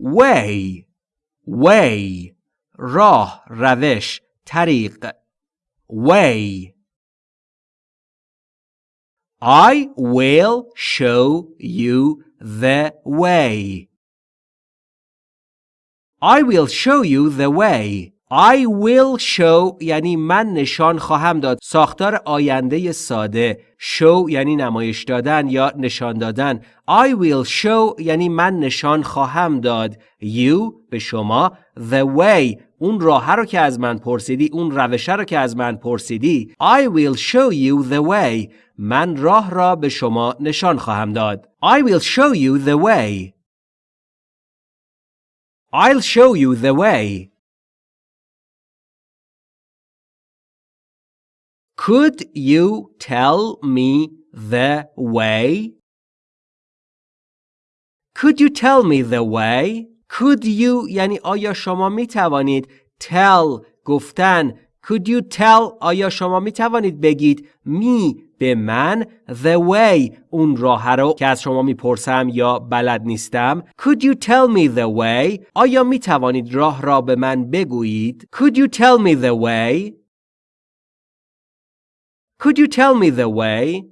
way way راه روش طریق way I will show you the way I will show you the way I will show یعنی من نشان خواهم داد. ساختار آینده ساده. Show یعنی نمایش دادن یا نشان دادن. I will show یعنی من نشان خواهم داد. You به شما. The way. اون راه رو که از من پرسیدی اون روش رو که از من پرسیدی. I will show you the way. من راه را به شما نشان خواهم داد. I will show you the way. I'll show you the way. Could you tell me the way? Could you tell me the way? Could you یعنی آیا شما می توانید tell گفتن Could you tell آیا شما می توانید بگید می به من the way اون راه رو که از شما می‌پرسم یا بلد نیستم Could you tell me the way آیا می توانید راه را به من بگویید Could you tell me the way Could you tell me the way